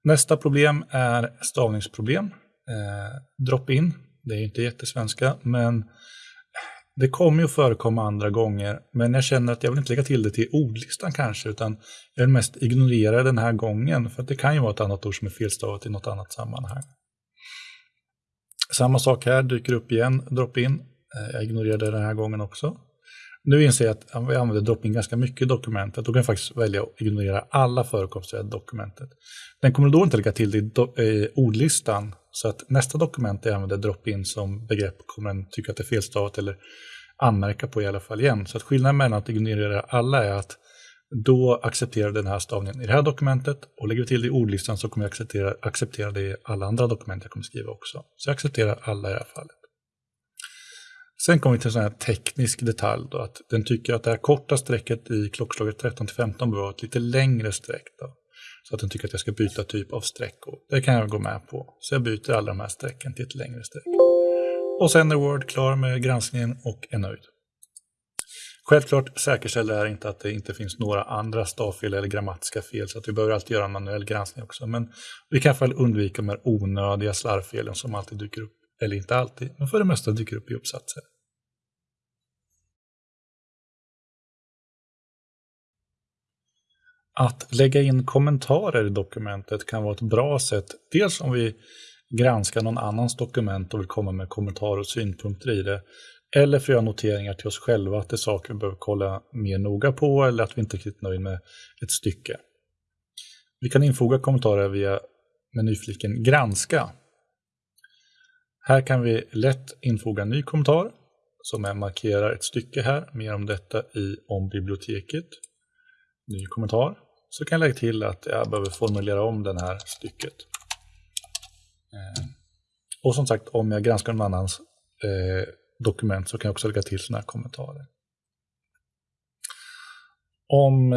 Nästa problem är stavningsproblem. Eh, Drop-in, det är inte jättesvenska, men det kommer ju att förekomma andra gånger, men jag känner att jag vill inte lägga till det till ordlistan kanske, utan jag vill mest ignorera den här gången, för det kan ju vara ett annat ord som är felstavat i något annat sammanhang. Samma sak här, dyker upp igen, drop-in. Eh, jag ignorerar det den här gången också. Nu inser jag att vi använder drop-in ganska mycket i dokumentet. Då kan jag faktiskt välja att ignorera alla förekomster i dokumentet. Den kommer då inte lägga till det i ordlistan. Så att nästa dokument jag använder drop-in som begrepp kommer den tycka att det är felstavat eller anmärka på i alla fall igen. Så att skillnaden mellan att ignorera alla är att då accepterar den här stavningen i det här dokumentet och lägger vi till det i ordlistan så kommer jag acceptera, acceptera det i alla andra dokument jag kommer skriva också. Så jag accepterar alla i det här fallet. Sen kommer vi till en sån här teknisk detalj då, att den tycker att det här korta strecket i klockslaget 13 till 15 bör vara ett lite längre streck. Då, så att den tycker att jag ska byta typ av streck. Och det kan jag gå med på. Så jag byter alla de här strecken till ett längre streck. Och sen är Word klar med granskningen och är nöjd. Självklart säkerställer det här inte att det inte finns några andra stavfel eller grammatiska fel, så att vi behöver alltid göra en manuell granskning också. Men vi kan i alla fall undvika de här onödiga slarvfelen som alltid dyker upp, eller inte alltid, men för det mesta dyker upp i uppsatser. Att lägga in kommentarer i dokumentet kan vara ett bra sätt, dels om vi granskar någon annans dokument och vill komma med kommentarer och synpunkter i det, eller för att göra noteringar till oss själva att det är saker vi behöver kolla mer noga på eller att vi inte är riktigt nöjda med ett stycke. Vi kan infoga kommentarer via menyfliken Granska. Här kan vi lätt infoga en ny kommentar som jag markerar ett stycke här. Mer om detta i om biblioteket ny kommentar. Så kan jag lägga till att jag behöver formulera om det här stycket. Eh, och som sagt, om jag granskar någon annans eh, dokument så kan jag också lägga till sådana här kommentarer. Om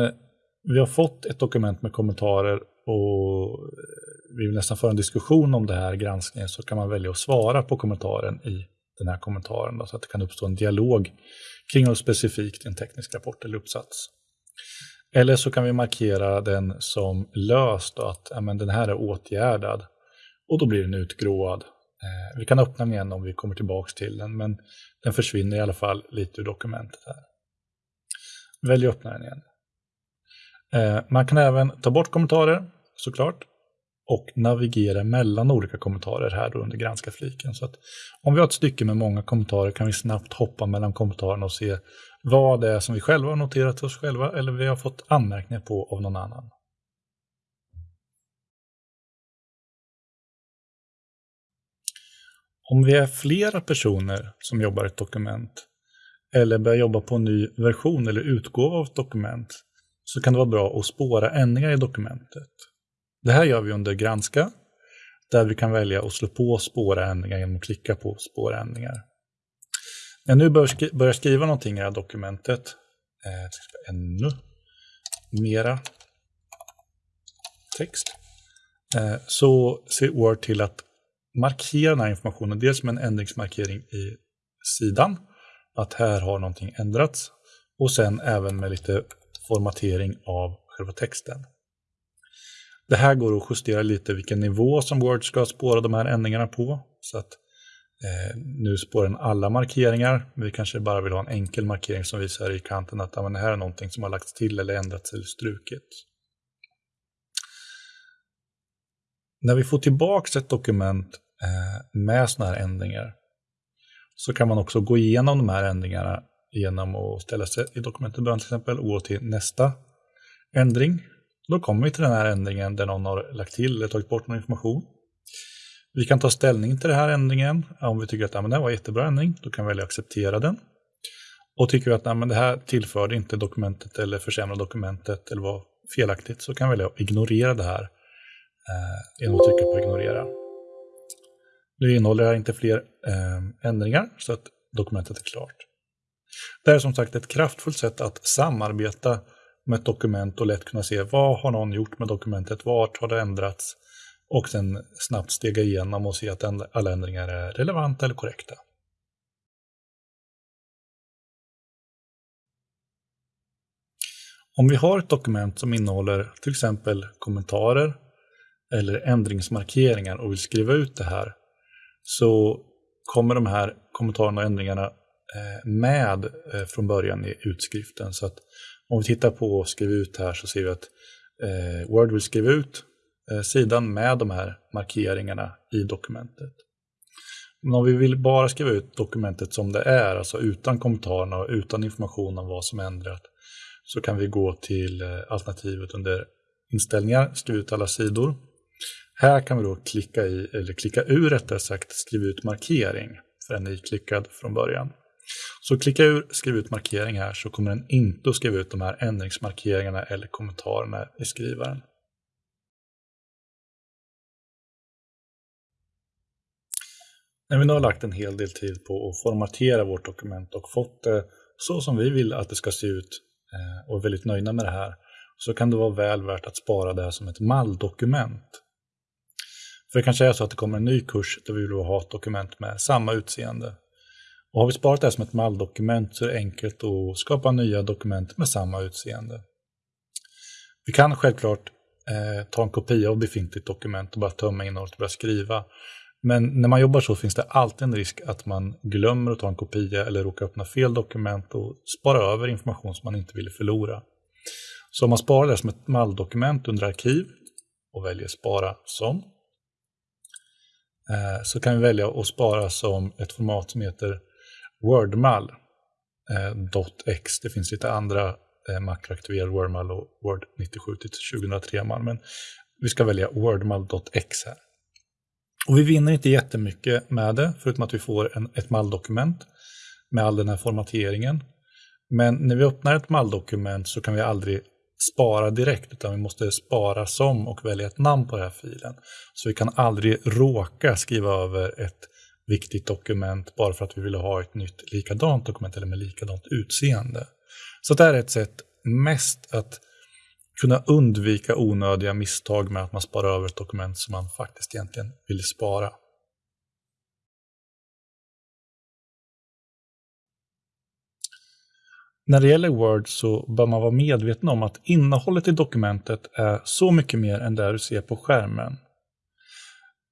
vi har fått ett dokument med kommentarer och eh, vi vill nästan föra en diskussion om det här granskningen så kan man välja att svara på kommentaren i den här kommentaren då, så att det kan uppstå en dialog kring något specifikt i en teknisk rapport eller uppsats. Eller så kan vi markera den som löst, att ja, men den här är åtgärdad. Och då blir den utgråad. Eh, vi kan öppna den igen om vi kommer tillbaka till den, men den försvinner i alla fall lite ur dokumentet här. Välj att öppna den igen. Eh, man kan även ta bort kommentarer, såklart, och navigera mellan olika kommentarer här då under granska-fliken. Så att om vi har ett stycke med många kommentarer kan vi snabbt hoppa mellan kommentarerna och se vad det är som vi själva har noterat oss själva eller vi har fått anmärkningar på av någon annan. Om vi är flera personer som jobbar i ett dokument eller börjar jobba på en ny version eller utgåva av ett dokument så kan det vara bra att spåra ändringar i dokumentet. Det här gör vi under Granska, där vi kan välja att slå på spåra ändringar genom att klicka på spåra ändringar. När jag nu börjar skriva någonting i det här dokumentet, eh, ännu mera text, eh, så ser Word till att markera den här informationen, dels med en ändringsmarkering i sidan, att här har någonting ändrats, och sen även med lite formatering av själva texten. Det här går att justera lite vilken nivå som Word ska spåra de här ändringarna på. Så att eh, nu spårar den alla markeringar. Vi kanske bara vill ha en enkel markering som visar i kanten att ja, det här är någonting som har lagts till eller ändrats eller strukits. När vi får tillbaka ett dokument eh, med sådana här ändringar så kan man också gå igenom de här ändringarna genom att ställa sig i dokumentet början till exempel och gå till nästa ändring då kommer vi till den här ändringen där någon har lagt till eller tagit bort någon information. Vi kan ta ställning till den här ändringen. Om vi tycker att ja, men det var en jättebra ändring, då kan vi välja att acceptera den. Och tycker vi att nej, men det här tillförde inte dokumentet eller försämrade dokumentet eller var felaktigt, så kan vi välja att ignorera det här eh, genom att trycka på ignorera. Nu innehåller det här inte fler eh, ändringar, så att dokumentet är klart. Det är som sagt ett kraftfullt sätt att samarbeta med ett dokument och lätt kunna se vad har någon gjort med dokumentet, vart har det ändrats och sen snabbt stega igenom och se att alla ändringar är relevanta eller korrekta. Om vi har ett dokument som innehåller till exempel kommentarer eller ändringsmarkeringar och vill skriva ut det här så kommer de här kommentarerna och ändringarna Eh, med eh, från början i utskriften. Så att om vi tittar på Skriv ut här så ser vi att eh, Word vill skriva ut sidan med de här markeringarna i dokumentet. Men om vi vill bara skriva ut dokumentet som det är, alltså utan kommentarerna och utan information om vad som ändrat, så kan vi gå till alternativet under inställningar, skriva ut alla sidor. Här kan vi då klicka i, eller klicka ur rättare sagt, skriva ut markering, för den är iklickad från början. Så klicka ur skriv ut markering här så kommer den inte att skriva ut de här ändringsmarkeringarna eller kommentarerna i skrivaren. När vi nu har lagt en hel del tid på att formatera vårt dokument och fått det så som vi vill att det ska se ut eh, och är väldigt nöjda med det här så kan det vara väl värt att spara det här som ett malldokument. För det kanske är så att det kommer en ny kurs där vi vill ha ett dokument med samma utseende och har vi sparat det här som ett malldokument så är det enkelt att skapa nya dokument med samma utseende. Vi kan självklart eh, ta en kopia av befintligt dokument och bara tömma innehållet och börja skriva. Men när man jobbar så finns det alltid en risk att man glömmer att ta en kopia eller råkar öppna fel dokument och spara över information som man inte ville förlora. Så om man sparar det som ett malldokument under arkiv och väljer spara som eh, så kan vi välja att spara som ett format som heter Wordmall eh, .x. Det finns lite andra eh, makroaktiverade Wordmall och Word 97 till 2003-mall, men vi ska välja Wordmall.x här. Och vi vinner inte jättemycket med det, förutom att vi får en, ett malldokument med all den här formateringen. Men när vi öppnar ett malldokument så kan vi aldrig spara direkt, utan vi måste spara som och välja ett namn på den här filen. Så vi kan aldrig råka skriva över ett viktigt dokument bara för att vi ville ha ett nytt likadant dokument eller med likadant utseende. Så det är ett sätt mest att kunna undvika onödiga misstag med att man sparar över ett dokument som man faktiskt egentligen vill spara. När det gäller Word så bör man vara medveten om att innehållet i dokumentet är så mycket mer än det du ser på skärmen.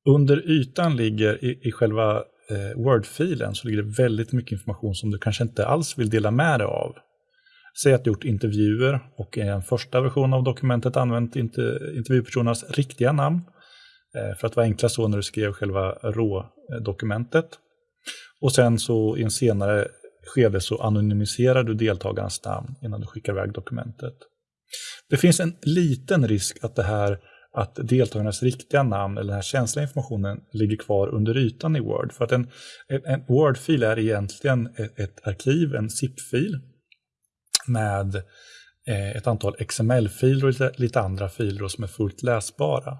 Under ytan ligger i, i själva eh, Word-filen så ligger det väldigt mycket information som du kanske inte alls vill dela med dig av. Säg att du gjort intervjuer och i en första version av dokumentet använt intervjupersonernas riktiga namn. Eh, för att vara enklast så när du skrev själva rådokumentet. Och sen så i en senare skede så anonymiserar du deltagarnas namn innan du skickar iväg dokumentet. Det finns en liten risk att det här att deltagarnas riktiga namn eller den här känsliga informationen ligger kvar under ytan i Word. För att en, en Word-fil är egentligen ett, ett arkiv, en zip-fil med eh, ett antal XML-filer och lite, lite andra filer som är fullt läsbara.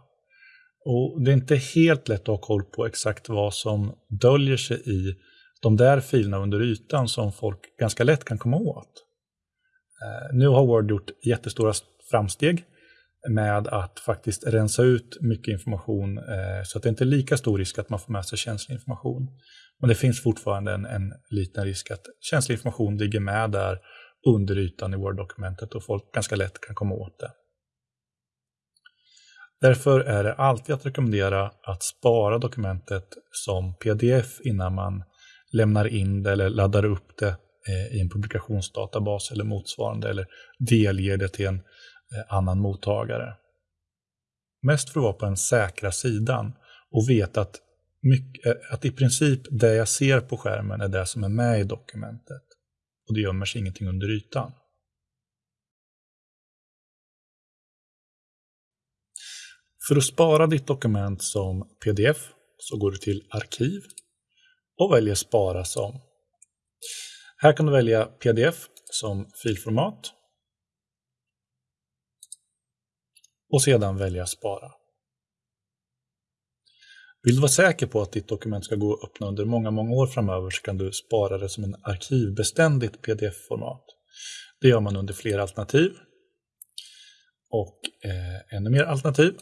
Och Det är inte helt lätt att ha koll på exakt vad som döljer sig i de där filerna under ytan som folk ganska lätt kan komma åt. Eh, nu har Word gjort jättestora framsteg med att faktiskt rensa ut mycket information eh, så att det inte är lika stor risk att man får med sig känslig information. Men det finns fortfarande en, en liten risk att känslig information ligger med där under ytan i Word-dokumentet och folk ganska lätt kan komma åt det. Därför är det alltid att rekommendera att spara dokumentet som pdf innan man lämnar in det eller laddar upp det eh, i en publikationsdatabas eller motsvarande eller delger det till en Eh, annan mottagare. Mest för att vara på den säkra sidan och veta att, mycket, eh, att i princip det jag ser på skärmen är det som är med i dokumentet och det gömmer sig ingenting under ytan. För att spara ditt dokument som pdf så går du till Arkiv och väljer Spara som. Här kan du välja pdf som filformat och sedan välja Spara. Vill du vara säker på att ditt dokument ska gå att öppna under många, många år framöver så kan du spara det som en arkivbeständigt pdf-format. Det gör man under flera alternativ. Och eh, ännu mer alternativ.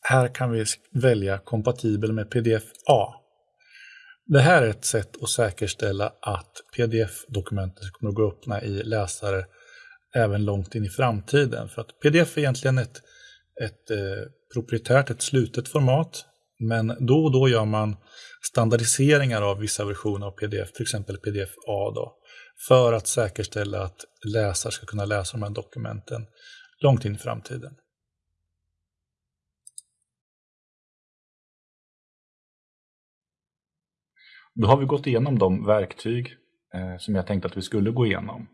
Här kan vi välja kompatibel med pdf-A. Det här är ett sätt att säkerställa att pdf-dokumentet kommer att gå att öppna i läsare även långt in i framtiden. För att pdf är egentligen ett, ett eh, proprietärt, ett slutet format. Men då och då gör man standardiseringar av vissa versioner av pdf, till exempel pdf-A, då, för att säkerställa att läsare ska kunna läsa de här dokumenten långt in i framtiden. Då har vi gått igenom de verktyg eh, som jag tänkte att vi skulle gå igenom.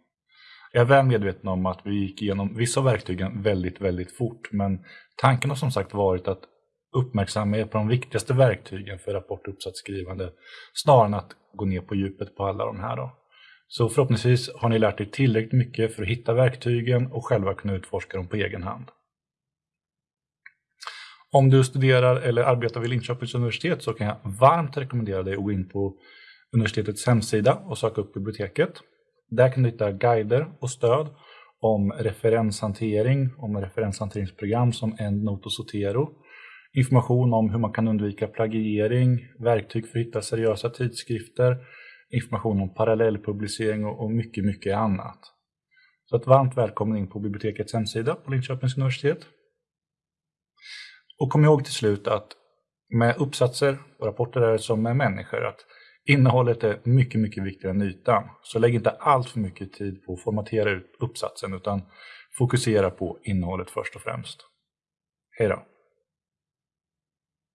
Jag är väl medveten om att vi gick igenom vissa av verktygen väldigt, väldigt fort, men tanken har som sagt varit att uppmärksamma er på de viktigaste verktygen för rapport och uppsatsskrivande snarare än att gå ner på djupet på alla de här. Då. Så förhoppningsvis har ni lärt er tillräckligt mycket för att hitta verktygen och själva kunna utforska dem på egen hand. Om du studerar eller arbetar vid Linköpings universitet så kan jag varmt rekommendera dig att gå in på universitetets hemsida och söka upp biblioteket. Där kan du hitta guider och stöd om referenshantering, om referenshanteringsprogram som EndNote och Zotero, information om hur man kan undvika plagiering, verktyg för att hitta seriösa tidskrifter, information om parallellpublicering och mycket, mycket annat. Så ett varmt välkommen in på bibliotekets hemsida på Linköpings universitet. Och kom ihåg till slut att med uppsatser och rapporter är det som med människor, att innehållet är mycket, mycket viktigare än ytan. Så lägg inte allt för mycket tid på att formatera ut uppsatsen, utan fokusera på innehållet först och främst. Hej då!